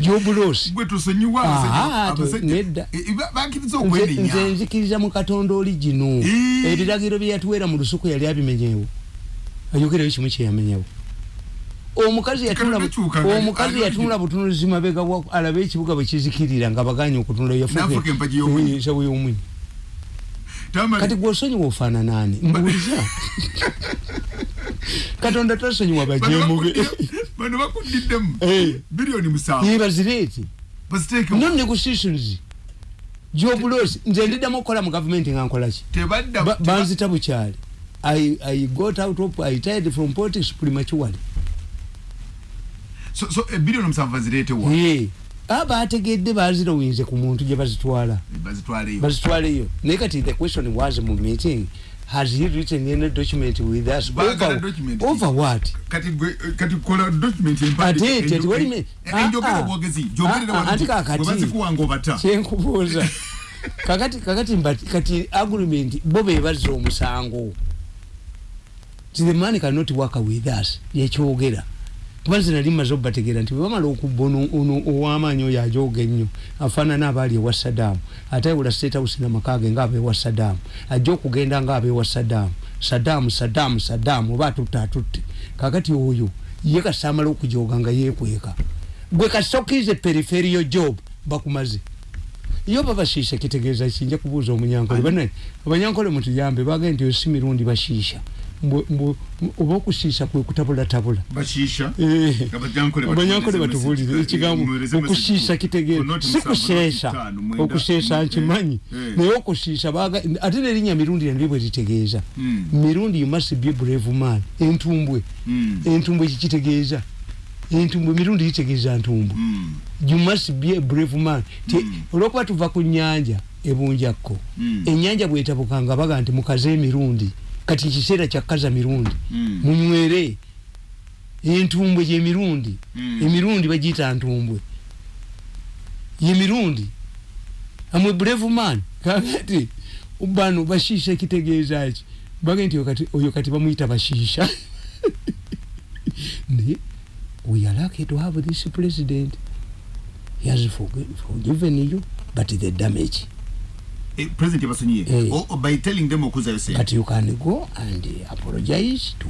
jobulosi nze nzikiriza mu katonda oli gino ebiragiro byeyatuweera mu lusuku yali abimenyewo ayogerayo kimu kyeyamenyewo omukazi yatunula butunuzi mabega alabe ekibuga bwekizikirira nga baganye okutunula yafusawo y'omwinyi kati gwosonyiwa ofaananaani mbuuliza katonda tasonyiwa bajemube bano bakudiddemu bilioni musanvu yebazireeti non negotiations jobulosi nze ndiddamu okukola mu gavumenti nga nkolaki banzita bukyali I, I got out of I tired from politics prematurely so so a billion musanvu bazireetewa yeah. Bategedde bazirowinze ku muntu gye bazitwala. Bazitwaleyo. Naye kati the question was mu meeting has he written any document with us? Over, over what? Kati kola document ate ati wali me njogera obwogezi jogerera wali anti kakati. bazikuwanga obata. Kyenkubuuza. Kakati kakati mbati kati agreement bo be bazza omusango. The man cannot work with us yekyogera kubanze nali maze obategeera nti bwebamala okubba ono ow'amaanyi oyo ajooga ennyo afaanana abaali ewa saddaamu ate ayawula state house namakage ngaabeewa saddaamu ajja okugenda ngaabeewa saddaamu saddaamu saddaamu saddaamu oba atutte atutte. Kakati oyo ye kasaamala okujooga nga yeekweka. Gwe kasokirize periferiyo job bakumaze. Iyo babashiisha kitegeeza kinja kubuuza omunyankole. Bane abanyankole mutuyambe bagende nti osi mirundi bashiisha oba okushiisha kwe kutabulatabula abanyankole batubulire ekigambo okushiisha kitegeeza si kusheesha okusheesha nkimanyi. Naye okushiisha ate nerinnya mirundi nali bwe litegeeza. Mirundi you must be brave man. Entumbwe. Entumbwe kikitegeeza entumbwe mirundi kitegeeza ntumbwe. You must be a brave man. Olwokuba tuva ku nyanja ebunjakko enyanja bwetabukanga baga nti mukaze emirundi kati kiseera kyakaza mirundi mm. munywere entumbwe gyemirundi mm. emirundi bagiyita ntumbwe. Yemirundi amwe brave man. Kakati bano bashiisha kitegeeza ki? Bage nti oyo kati bamuyita bashiisha naye we are lucky to have this president. He has forgiven you but the damage Eh, president yabasonyiye hey. or, or by telling them okuza yose. But you can go and apologize to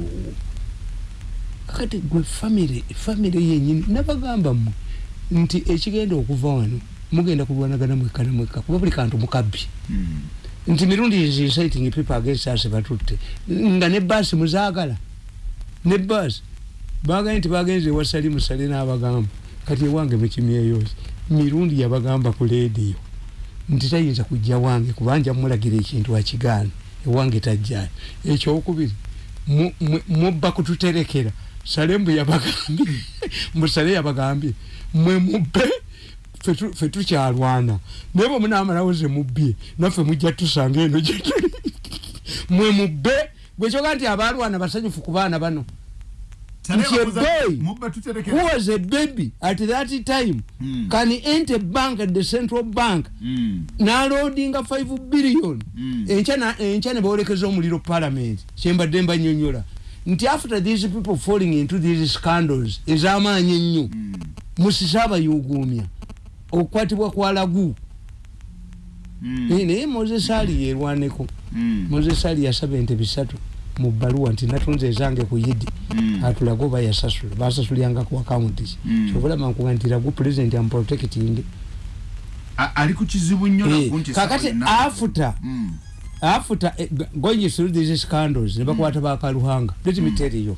kakati gwe family family yenyini nabagamba mu nti ekigenda okuva wano mugenda kulwanagana mwekka na mwekka kuba buli kantu mukabbi. Mm. nti mirundi is inciting people against us batutte nga ne basi muzaagala ne basi bagaye nti bagenze wasali musale n'abagamba. Kati ewange mukimyeyosi mirundi yabagamba ku lediyo nti tayinza kujja wange kubanja mulagira ekintu akigaana ewange tajjayo ekyokubiri mubba kututerekera. Salembu yabagambye musale yabagambye mwe mubbe fe tukyalwana. Naye bwe munamalawo ze mubbye naffe mujja tusanga eno gyetuli mwe mubbe gwekyoga nti abalwana basanyufu ku baana bano nti a boy who was a baby at that time mm. can enter bank at the central bank. Mm. naloadinga 5 billion. Mm. encha ne bawolekeza omuliro parliament. Kyembadde mbanyonyola nti after these people falling into these scandals ezamaanyi ennyo mm. musise abayugumya okukwatibwa kwa lagu. Mm. naye moses ali yerwaneko. Moses ali yasaba ente bisatu mu bbaluwa nti natunze ezange ku yidi mm. atulaga oba yasasula basasulanga ku akawunti ki mm. kyobulaba nkuga nti lagu president amprotecting ali ku kizibu nnyo eh, kakati afuta mm. afuta eh, going through these scandals ne bakwata mm. bakaluhanga let me tell you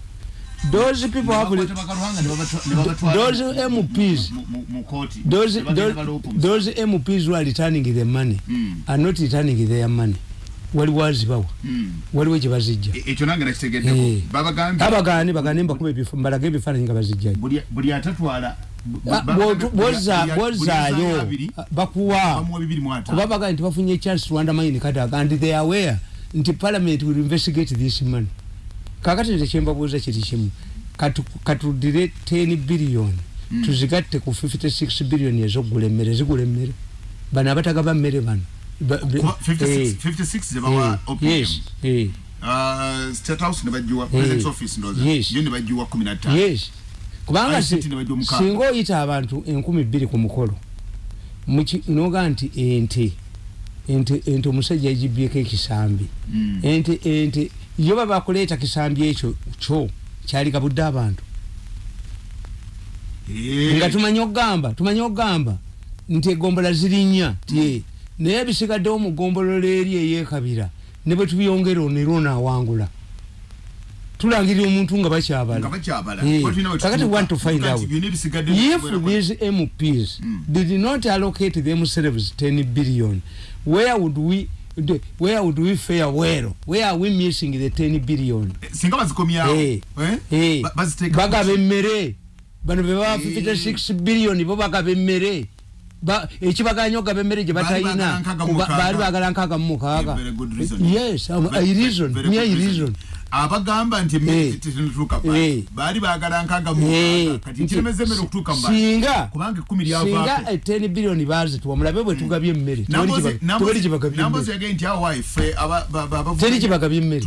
those people have those MPs those, those, those MPs who are returning the money mm. are not returning their money waliwo azibawa. Hmm. waliwo gyebazijja e, ekyo nange nakitegeddeko. Eh. bagane mbakuba mbalaga ebifaananyi nga bazijjayo. Buli atatwala bozaayo bakuwa. kuba bagane nti bafunye chance rwanda mine kadaga and they aware nti parliament will investigate this money kakati nze kyembabuuza kiri kimu. Katudire 10 billion. Hmm. tuzigatte ku 56 billion ezokugula emmere zigula emmere bano abatagaba mmere bano 56 zebawa OPM uh, State House ne bajiwa President's Office ndoza yo ne bajiwa 15 yes. Kubanga singa oyita abantu enkumi bbiri ku mukolo. Noga nti ente ente ente omusajja yagibyeko ekisambi. Mm. ente ente yo baba kuleeta kisambi ekyo kyo kyali kabudde abantu. Eh. nga tumanyi okugamba tumanyi okugamba nti egombola zirinnya tie naye bisigaddewo mu ggombolola eri eyekabira ne bwe tubyongera onera onaawangula tulangirira omuntu nga bakyabala. Nga bakyabala. Eh, want to find out. if these mps Mm. did not allocate themselves 10 billion where would we where would we fare well? Where are we missing the 10 billion? Singa bazikomyawo Eh, eh? Eh, baziteeka bagaba emmere. Bano be baba Eh. 56 billion bo bagaba emmere ekibaganya okugaba emmere gye Baali batalina baali bagala nkaaga mu mukaaga. Yes um, reason. mere reason. abagamba nti Eh. emmere tetutuuka pa Eh. baali baagala nkaaga mu Eh, kati kiremeza emmere okutuuka bantu. singa kubanga ekkumi singa lyavaako eh, 10 billion bazituwa mulabe bwe tugabye emmere. Tewali gibagabye nambozi emmere. yagaye nti awa ife aba- ba- ba- abavuga- teri gibagabye emmere.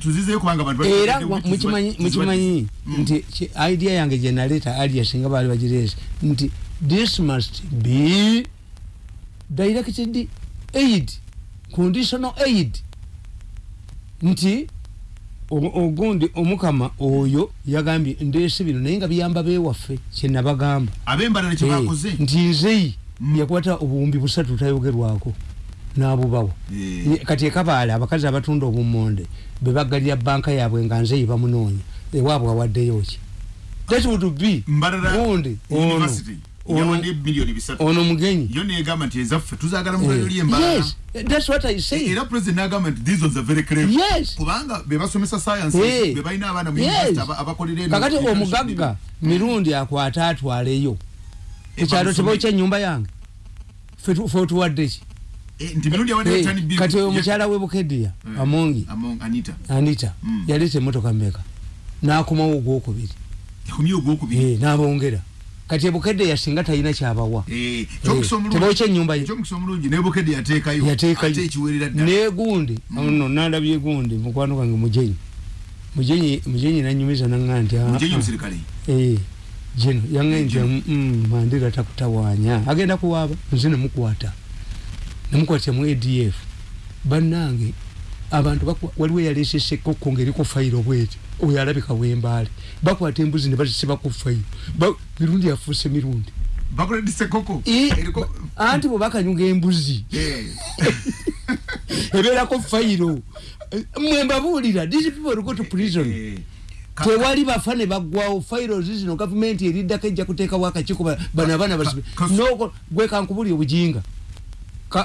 tuzizeyo kubanga abantu era mukimanyi nti idea yange genaleta alia singa baali bagireesa nti this must be directed aid conditional aid. Nti ogundi omukama oyo yagambye ndeese bino naye nga biyamba bewaffe kyenabagamba Eh, nti nzeyi yakwata obuwumbi busatu tayogerwako n'abubawo Eh. Kati ekabaala abakazi abatunda obumonde bebagalira banka yaabwe nga nzeyi bamunoonya ewaabwe awaddeyo ki? That would be gundi ono university ono mugenyi. Yo negamba nti ezaffe tuzaagala mulayo lyembalala yes that's what i say era president nagamba nti these ones are very clever yes. Kubanga bebasomesa science bebalina abaana mu university aba- abakolera eno- kakati omugagga mirundi akwate atwaleyo. Ekyalo tebokya ennyumba yange. Fe tu- fe otuwadde ki? Eh, kati oyo ya- mukyala we bukedya Eh. amongi. Among anita. Mm. yaleeta emotoka mmeka? N'akomawo ogwokubiri? Eh, n'abongera kati ebukedde yasinga talina kyabawa. Eh, kyomukisa omulungi- tebokya ennyumba ye. Kyomukisa omulungi nebukedde yateekayo. Yateekayo. Ate ekiwerera ddala. Naye gundi no nandabye gundi mukwano gange mujenyi. Mujenyi mujenyi nanyumiza naŋŋa nti ah, mujenyi ah, eh, jeno yaŋŋe nti Jeno. mm, mandira takutawaanya agenda kuwaaba nze nemukwata nemukwatira mu adf bannange abantu waliwo eyaleese sekokko ngaeriko fayiro bweti oyo alabika wembaale. Bakwata embuzi ne bazisiba ku fayiro. Mirundi yafuuse mirundi. Eh, eriko anti bwe bakanyuga embuzi. Eh. ebeerako fayiro. Mwe mbabuulira these people go to prison. Eh. Tewali bafa ne baggwawo fairozi zino gavumenti eriddako ejja kuteekawo akakiiko ba- bano abaana basibe. noko gwe kankubuli obujinga.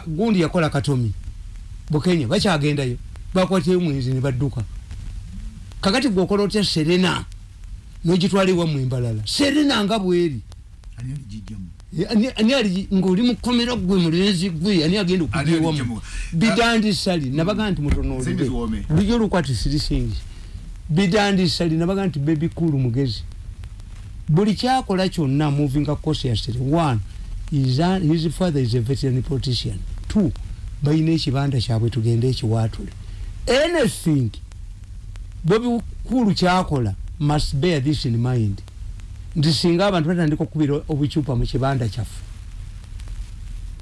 Gundi yakola katomi. Bukenya bakyagendayo bakwatireyo mwezi ne badduka. Kakati gweokola otya serena? Nogitwala ewammwe embalala serena nga bweri. Ngaoli mukomera gwe mulenzi gwe ani agenda Ani okuja ewammwe alijjamu? bidandi sali nabaga nti mutonoolire ziwoome. bulijjo olukwati sirisingi bidandi sali nabaga nti bebi kulu mugezi. Buli kyakola kyonna moving cautiously one his father is a veteran politician. Two balina ekibanda kyabwe tugende ekiwaatule anything. Bobi kulu kyakola must bear this in mind. Nti singa abantu batandika okubira obucupa mu kibanda kyaffe.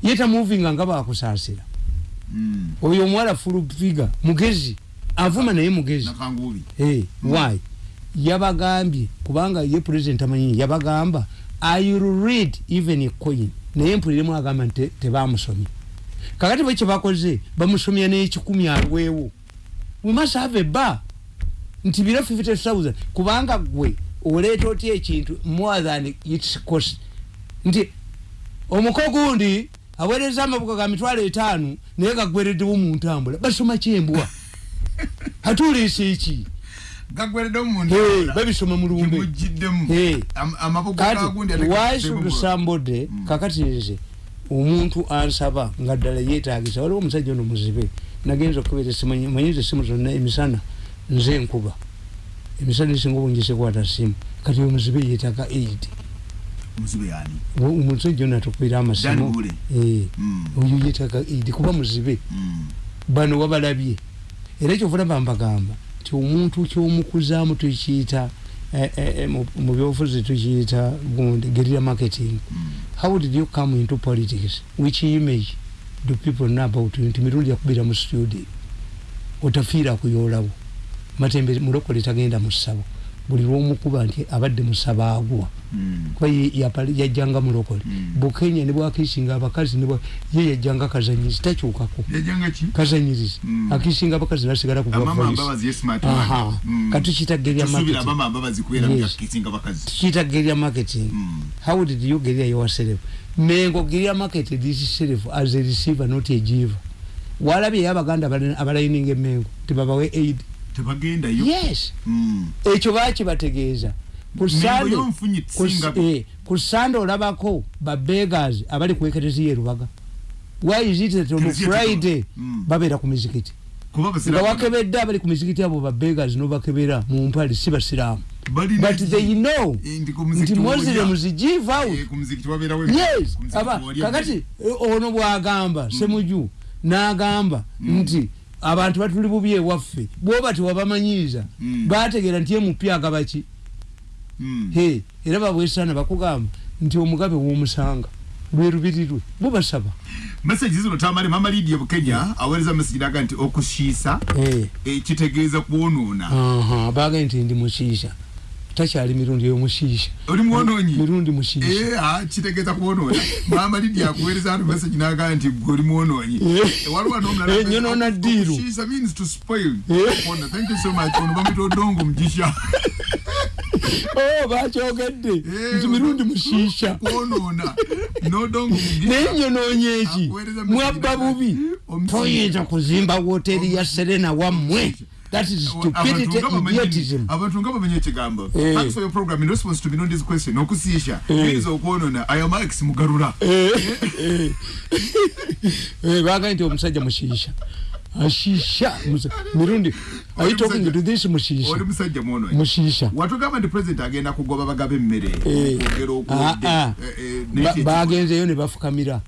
Yeta movinga nga bakusaasira Mm. oyo omuwala fulufiga mugezi avuma naye mugezi. Hey, why? Yabagambye kubanga ye president amanyi yabagamba i will read even a coin? Naye mpuliremu agamba nti te- tebamusomye kakati bwe kyebakoze bamusomya n'ekikumi alwewo we must have a bar nti biro 50000 kubanga gwe oleeta otya ekintu more than its cost? Nti omuko gundi aweereza amabuga ga mitwalo etaano naye gagwereddewo mu ntambula. Basoma kyembwa. Atuliisa eki gagweredde mu Hey, babisoma gagundi why should somebody kakati nze omuntu ansaba nga ddala yeetagisa waliwo omusajja ono muzibe nagenza okubera simanyi manyize simu zonna emisana nze enkuba emisana esinga obungi sekwata simu kati oyo muzibe yeetaga aid omusajja ono atukubira amasimu. Eh, Mm. oyo yeetaga aid kuba muzibe. Mm. bano wabalabye. Era kyovula bambagamba nti omuntu kyomukuzaamu tukiyita eh, eh, mu- byobufuzi tukiyita guerrilla marketing. How did you come into politics? Which image do people know about you nti mirundi yakubira mu studio. Otafiira kuyoolawo matembe mulokole tagenda mu ssabo buli lwomukuba nti abadde musaba agwa Mm. kuba yajjanga mulokole Mm. bukenya ne bwakiisinga abakazi ye yajjanga kazanyirizi takyukako kazanyirizi Mm. akiisinga abakazi nasigala ku katukiyita geria tusuubira marketing. How did you geria yourself mengo geria marketed itself as a receiver not a giver. Walabye yabaganda abalayininga emengo tebabawe aid tebagendayo yes Mm. ekyo bakibategeeza ku Mengo Sunday- y'omufunyi ku s- tusinga eh, sande olabako babegas abali kuekerezi yerubaga why is it that on Ekereziya friday. Mm. babeera ku mizikiti kuba nga wakebedde abali ku mizikiti abo babegas nobakebera mu mpale si basiraamu balina but they know Eh, nti muzikiti muslims w'olya. give out ku muzikiti wabeerawo yes kakati eh, ono bwagamba semuju n'agamba nti abantu batuli bubi ewaffe bwoba tewabamanyiiza Mm. bategeera nti emupya agabaki Mm. he era babwesaana bakugamba nti omugabe w'omusanga lwe lubiri lwe bubasaba message zino tamale mama lidia bukenya aweereza message naga nti okushiisa Eh, eh, kitegeeza kwonoona. Aha, bagambye nti ndi mushiisha takyali mirundi yomushiisha oli mwonoonyi mirundi mushiisha. Eh, ah, kitegeeza kwonoona mama lidia akuweereza ano message naga nti gwe oli mwonoonyi Eh. waliwo n'omulala Eh, ddiiru. Thank you so much. Ono bamwita odongo mujisha Oh, bakyogedde nti mirundi mushiisha. mujisha naye nyonoonye eki? mwabba bubi. toyinza kuzimba woteri ya serena wammwe that is stupidity idiotism. abantu nga bamenye ekigambo Eh. thanks for your program. In response to mirundi's question okusiisha Eh. biza okwonona ayo max mugarura Eh, bagambye nti omusajja mushiisha ashiisha musa- mirundi are you talking to this oli mushiisha musajja mwonoyi mushiisha watugamba nti president agenda kugoba bagabe emmere Eh. okwogera okwodde Ah, ah. Eh, eh, Ba- naye bagenzeyo ne bafukamira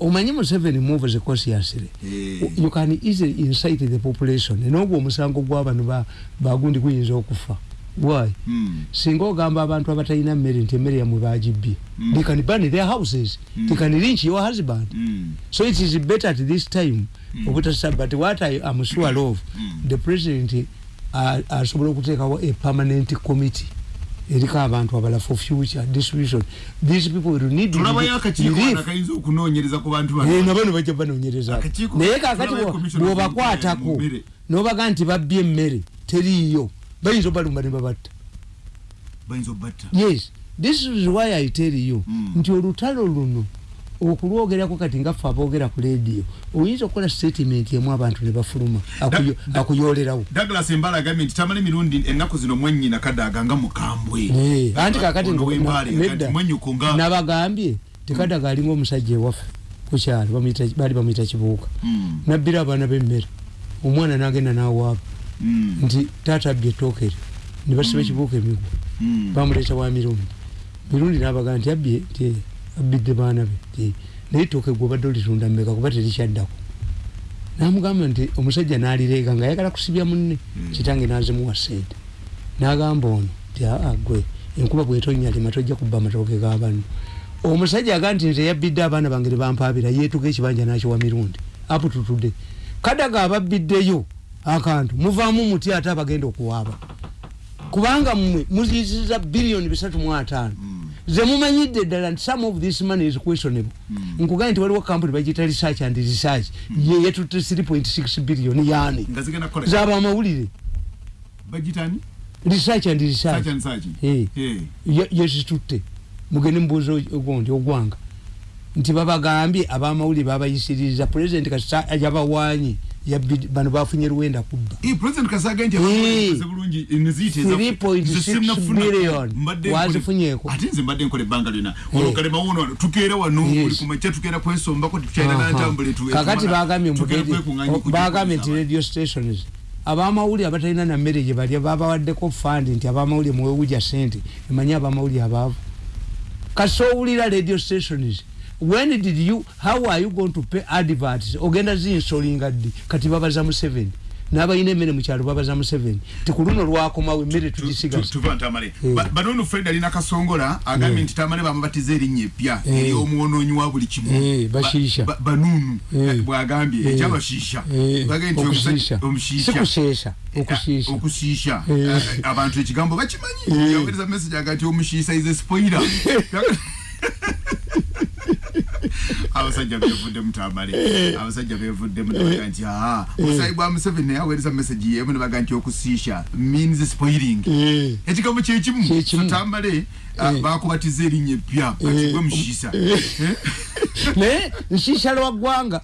omanyi museveni moves ekosiyasire Eh. you can easily incite the population. Nogwo omusango gw'abano ba- bagundi guyinza okufa. Why? Mm. singa ogamba abantu abatalina mmere nti emmere yamwe bagibbye. Mm. they can burn their houses. They can lynch your husband. Mm. so it is better at this time obutasa but what I am sure of the president uh, asobola okuteekawo a permanent committee eriko abantu abala for future distribution these people will need relief. wano akayinza okunoonyereza ku bantu Eh, bano. Nabo ne bajja banoonyereza naye kakati bw'obakwatako mmere. n'obaga nti babbye emmere teriiyo. Bayinza obalumba ne babatta. Bayinza obatta yes. This is why i tell you Mm. nti olutalo luno okulwogerako kati nga ffe aboogera ku leediyo oyinza okukola statement emu abantu ne bafuluma akuyolerawo douglas embala agambye nti tamale mirundi ennaku zino mwennyina kadaaga nga mukambwe. Eh, anti kakati nabagambye tekadaga alinga omusajja ewaffe ku kyalo bamuyita- baali bamuyita kibuuka. Mm, nabbira abaana b'emmere omwana n'agenda n'awaaba. Mm, nti taata abbye ettooke eryo ne basiba ekibuuka emigwa. Mm. bamuleeta wa mirundi. Mirundi nabaga nti abbye nti abbidde baana be naye ettooke gwe obadde olitunda mmeka kuba terikyaddako. Namugamba nti omusajja n'alireega nga ayagala kusibya munne. Mm. kitange nazimuwa sente n'agamba ono nti aa gwe enkuba bwetonnya lima tojja kubba amatooke ga banno. Omusajja aga nti nze yabbidde abaana bange ne bampaabira yeetuga ekibanja nakiwa mirundi. Apututude. Kadaga ababbiddeyo akantu muvaamu muti ate abagenda okuwaaba. Kubanga mmwe muziyisiza biliyoni bisatu mu ataano ze mumanyidde ddala nti some of this money is questionable. Nkugambye nti waliwo kampuni bagiyita research and research. Ye yetutte 3.6 biliyoni yaani. Nga zigenda kukola. Zaba amawulire. Research and research. Yezitutte mugende mubuuza ogondi ogwanga. Nti babagambye abamawulire babayisiriza president kasita yabawaanye bano bafunye luwenda kubba. President kasaga nti abakoze bulungi enziyite eza- 3.6 nze sinnafuna- billion. mbadde Wazifunyeeko? ate nze mbadde nkola ebbanga lyonna Eh. olwo mawuno wano tukeera wano buli kumakya tukeera kwesombako tukyalina nantambule kakati bagambye nti radio stations abamawulire abatalina na mmere gye balya babawaddeko fandi nti abamawulire muwewuja sente emanyi abamawulire abaavu kasi owulira radio stations when did you how are you going to pay adverts? Ogenda zinsolinga ddi? Kati babaza mu seven. N'abalina emmere mu kyalo babaza museveni ti ku luno lwakomawo emmere ntamale. Eh. fred alina kasongola agambye nti tamale bamubatiza erinnya eppya Eh. eryomwononyi wa buli kimu. Eh, bashiisha. Ba- ba- banunu Eh. eh, bwagambye Eh. ekyabashiisha. Eh, omushiisha. Eh, okusiisha Eh. Eh, abantu ekigambo bakimanyi. Eh. yawereza message aga nti omushiisa is spoiler abasajja bevudde mutamale. Abasajja bevudde munabaga nti aa musayi bwa museveni naye aweereza message yemu nebaga nti okusiisha means spoiling. Eh, ekigambo kyekimu Kyekimu. tutambale Eh. bakubatiza erinnya eppya Eh. katibwe mushiisa. Eh? naye nsiisa lwa ggwanga.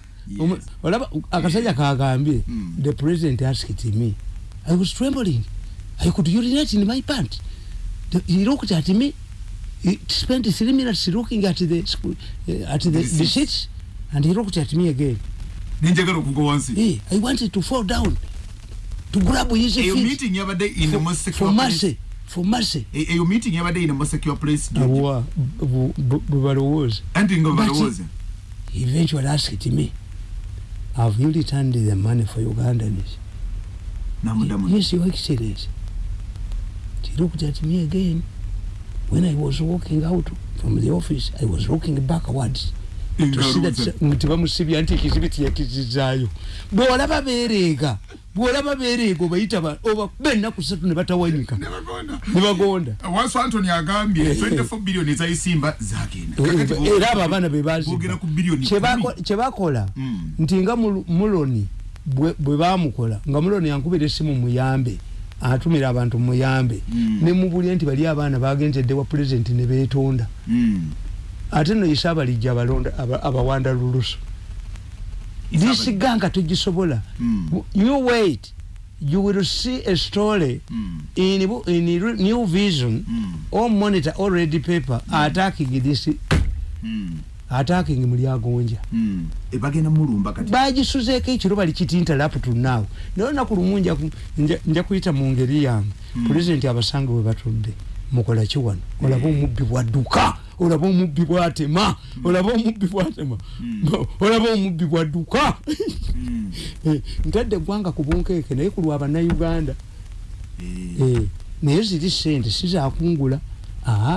Olaba akasajja kagambye Mm. the president asked me i was trembling. I could urinate in my pant. He looked at me he spent three minutes looking at the school, uh, at the, the Receipts. sheets and he looked at me again. Wansi hey, i wanted to fall down to grab his eyo feet. meeting yabadde in the most for, secure for place. mercy for mercy. E- eyo meeting yabadde in the most secure place George. awa bu- bu- bwe balowooza anti nga But- balowooza he eventually asked me have you returned the money for ugandans namudamu Yes, Your Excellency. She looked at me again. When I was walking out from the office, I was looking backwards. that nti ekizibu tiyakizizaayo bw'olaba beereega bw'olaba beereega obayita ba- oba kuba ennaku ssatu ne batawanyika ne bagonda. Wansi antony agambye 24 billioni ezayisimba zagenda. Kakati Eh, bo- era abo abaana be boogera ku billioni bazibwa kumi. kye bakola Mm. nti nga Mul- muloni bwe bamukola nga muloni yankubira essimu muyambe atumira abantu muyambe Mm. ne mubulye nti bali abaana bagenzedde wa pulezidenti ne beetonda Mm. ate no isaabalijja abalonda aba- abawanda lulusu disiga nga togisobola Mm. you wait you will see a story Mm. in, in new vision Mm. or monitor or red paper attacking this Mm. Attacking mulyagonja Mm. E bagenda mulumba kati. Bagisuzeeko ekiro bali kitinta laputunaawo naye olunaku lumu nja ku- nja- nja kuyita mu ngeri yange. Mm. pulezidenti abasange we batudde mukola ki wano? Olaba omubbi bwadduka. Olaba omubbi bwatema. Olaba omubbi bwatema. Olaba omubbi bwadduka. Mm. Eh, ntadde eggwanga ku bunkeeke naye ku lwa bannayuganda. Eh. Eh, naye ziri sente sizakungula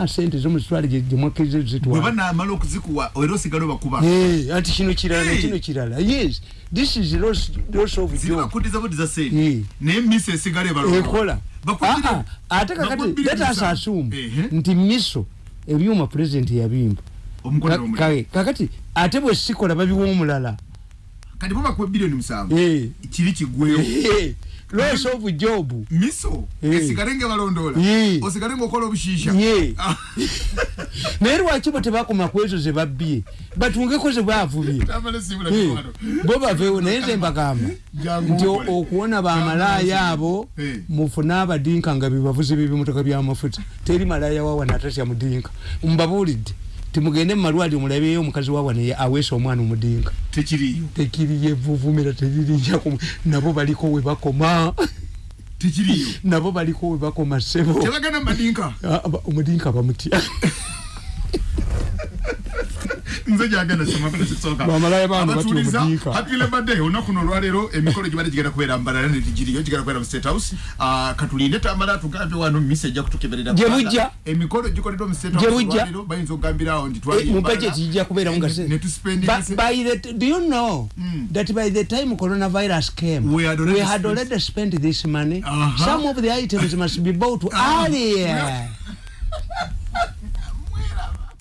sente zomuzitwale gyemwakkiriza bwe zitwala banaamala okuzikuwa era osigale obakuba. Eh, anti kino kirala Hey. nekino kirala. Yes this is loss, loss of job. zibakuddiza buddiza Eh. sente. Naye misi esigale ebalonda ekola Bakubire- Ah, ah, ate kakati bakubire let us assume Ehe. nti miso ebyuma pulezidenti yabimba omukolera Ka- omulala kae, kakati ate bwe sikola babiwa omulala. Kati bo bakuwa biliyoni musanvu. Eh. kiri kigwewo Eh, loss of job? Miso? Eh. esigale ngaebalondoola Eh. osigale ngaokola obushiisha? Ye. Naye lwaki bo tebakoma ku ezo ze babbye? Batungeko ze baavubye. Eh, bo baveewo naye nze mbagamba nti okuwona bamalaaya abo mufune abadinka nga bebavuzi b'ebimotoka byamafuta teri malaaya wawana atatya mudinka mbabuulidde timugende mu malwaliro mulabeyo omukazi wawana aweesa omwana omudinka tekiriyo tekiriyo evuvumira teririnjaku nabo baliko we bakoma. Tekiriyo nabo baliko we bakoma sebo tebagenda mumadinka Ah, omudinka bamutya nze gyagenda semakonesisooka Bamalaaya bange batya abatuuliza omudiika. happy labor day olunaku luno olwaleero emikolo gibadde gigenda kubeera mbalala netigiriyo gigenda kubeera mu state house Ah, katulinde tamala tugambye wano misi ejja kutukeberera Gye Buganda. bujja. emikolo gikoleddwa mu state Gye house bujja. olwaleero bayinza okugambirawo nti mu budget kijja kubeeramu nga se- ne tuspending Ba- by the do you know Mm. that by the time coronavirus came We had already we had spent- already spent this money Uh-huh. some of the items must be bought earlier